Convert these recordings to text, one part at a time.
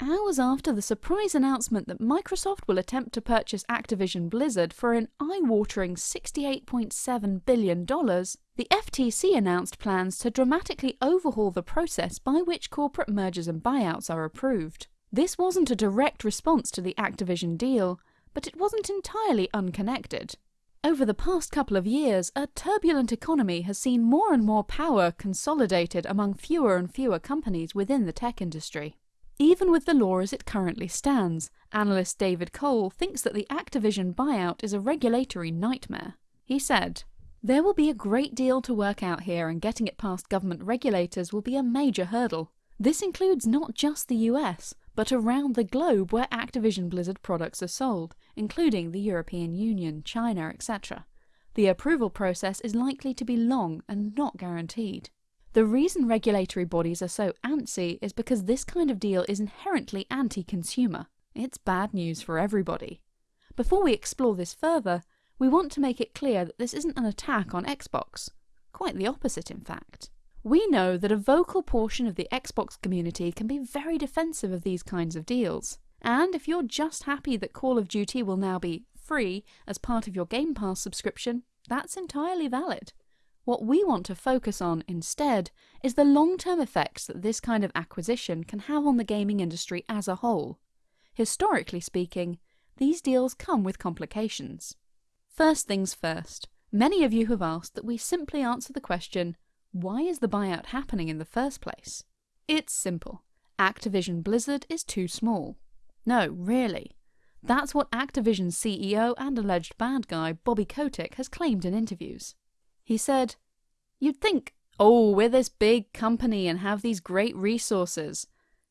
Hours after the surprise announcement that Microsoft will attempt to purchase Activision Blizzard for an eye-watering $68.7 billion, the FTC announced plans to dramatically overhaul the process by which corporate mergers and buyouts are approved. This wasn't a direct response to the Activision deal, but it wasn't entirely unconnected. Over the past couple of years, a turbulent economy has seen more and more power consolidated among fewer and fewer companies within the tech industry. Even with the law as it currently stands, analyst David Cole thinks that the Activision buyout is a regulatory nightmare. He said, There will be a great deal to work out here and getting it past government regulators will be a major hurdle. This includes not just the US, but around the globe where Activision Blizzard products are sold, including the European Union, China, etc. The approval process is likely to be long and not guaranteed. The reason regulatory bodies are so antsy is because this kind of deal is inherently anti-consumer. It's bad news for everybody. Before we explore this further, we want to make it clear that this isn't an attack on Xbox. Quite the opposite, in fact. We know that a vocal portion of the Xbox community can be very defensive of these kinds of deals. And if you're just happy that Call of Duty will now be free as part of your Game Pass subscription, that's entirely valid. What we want to focus on instead is the long-term effects that this kind of acquisition can have on the gaming industry as a whole. Historically speaking, these deals come with complications. First things first, many of you have asked that we simply answer the question, why is the buyout happening in the first place? It's simple. Activision Blizzard is too small. No, really. That's what Activision CEO and alleged bad guy Bobby Kotick has claimed in interviews. He said, You'd think, oh, we're this big company and have these great resources.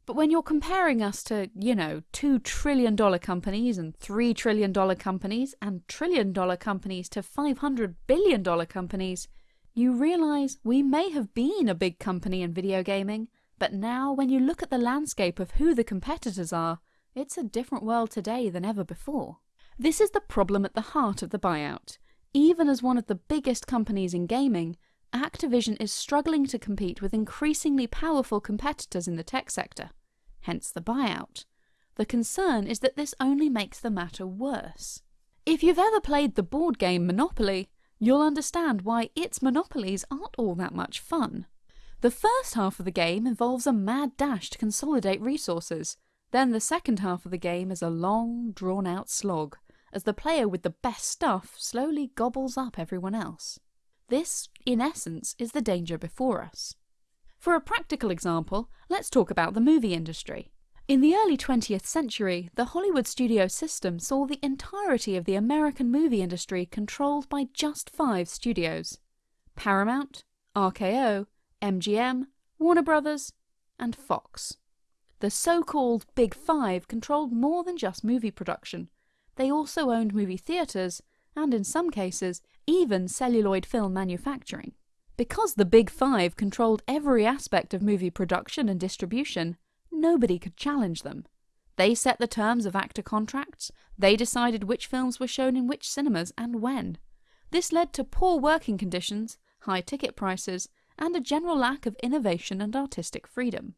But when you're comparing us to, you know, $2 trillion companies and $3 trillion companies and trillion dollar companies to $500 billion companies, you realise we may have been a big company in video gaming, but now when you look at the landscape of who the competitors are, it's a different world today than ever before. This is the problem at the heart of the buyout. Even as one of the biggest companies in gaming, Activision is struggling to compete with increasingly powerful competitors in the tech sector, hence the buyout. The concern is that this only makes the matter worse. If you've ever played the board game Monopoly, you'll understand why its monopolies aren't all that much fun. The first half of the game involves a mad dash to consolidate resources, then the second half of the game is a long, drawn-out slog, as the player with the best stuff slowly gobbles up everyone else. This, in essence, is the danger before us. For a practical example, let's talk about the movie industry. In the early 20th century, the Hollywood studio system saw the entirety of the American movie industry controlled by just five studios. Paramount, RKO, MGM, Warner Brothers, and Fox. The so-called Big Five controlled more than just movie production. They also owned movie theatres, and in some cases, even celluloid film manufacturing. Because the Big Five controlled every aspect of movie production and distribution, nobody could challenge them. They set the terms of actor contracts, they decided which films were shown in which cinemas and when. This led to poor working conditions, high ticket prices, and a general lack of innovation and artistic freedom.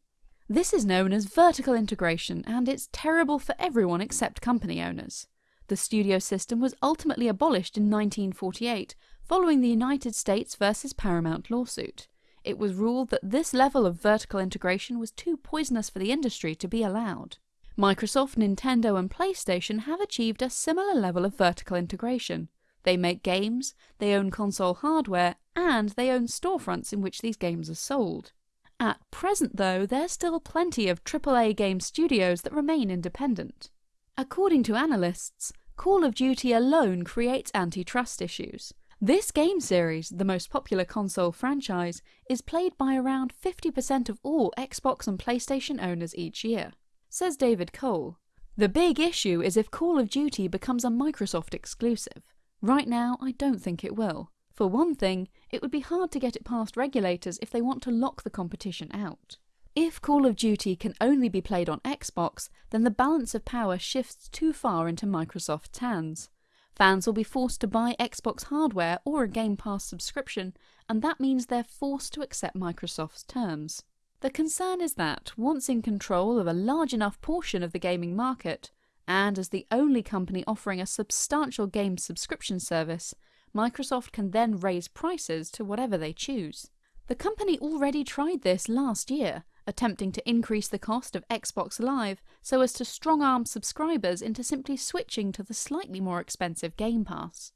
This is known as vertical integration and it's terrible for everyone except company owners. The studio system was ultimately abolished in 1948 following the United States versus Paramount lawsuit it was ruled that this level of vertical integration was too poisonous for the industry to be allowed. Microsoft, Nintendo and PlayStation have achieved a similar level of vertical integration. They make games, they own console hardware, and they own storefronts in which these games are sold. At present though, there's still plenty of AAA game studios that remain independent. According to analysts, Call of Duty alone creates antitrust issues. This game series, the most popular console franchise, is played by around 50% of all Xbox and PlayStation owners each year. Says David Cole, The big issue is if Call of Duty becomes a Microsoft exclusive. Right now, I don't think it will. For one thing, it would be hard to get it past regulators if they want to lock the competition out. If Call of Duty can only be played on Xbox, then the balance of power shifts too far into Microsoft's hands. Fans will be forced to buy Xbox hardware or a Game Pass subscription, and that means they're forced to accept Microsoft's terms. The concern is that, once in control of a large enough portion of the gaming market, and as the only company offering a substantial game subscription service, Microsoft can then raise prices to whatever they choose. The company already tried this last year, attempting to increase the cost of Xbox Live so as to strong arm subscribers into simply switching to the slightly more expensive Game Pass.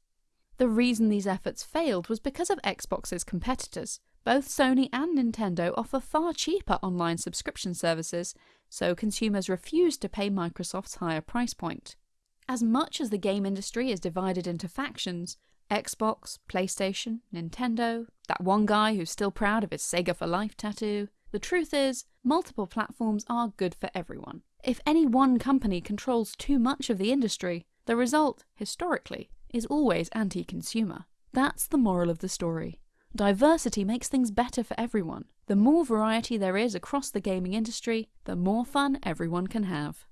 The reason these efforts failed was because of Xbox's competitors. Both Sony and Nintendo offer far cheaper online subscription services, so consumers refused to pay Microsoft's higher price point. As much as the game industry is divided into factions, Xbox, PlayStation, Nintendo, that one guy who's still proud of his Sega for Life tattoo. The truth is, multiple platforms are good for everyone. If any one company controls too much of the industry, the result, historically, is always anti consumer. That's the moral of the story. Diversity makes things better for everyone. The more variety there is across the gaming industry, the more fun everyone can have.